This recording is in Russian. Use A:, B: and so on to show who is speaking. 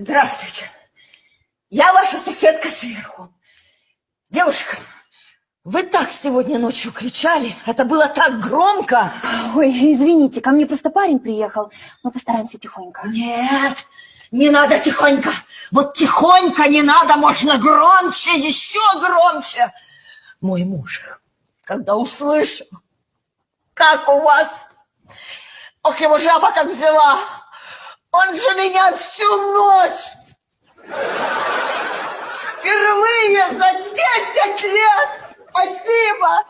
A: Здравствуйте. Я ваша соседка сверху. Девушка, вы так сегодня ночью кричали. Это было так громко.
B: Ой, извините, ко мне просто парень приехал. Мы постараемся тихонько.
A: Нет, не надо тихонько. Вот тихонько не надо, можно громче, еще громче. Мой муж, когда услышал, как у вас... Ох, его жаба как взяла. Он же меня всю ночь впервые за 10 лет. Спасибо.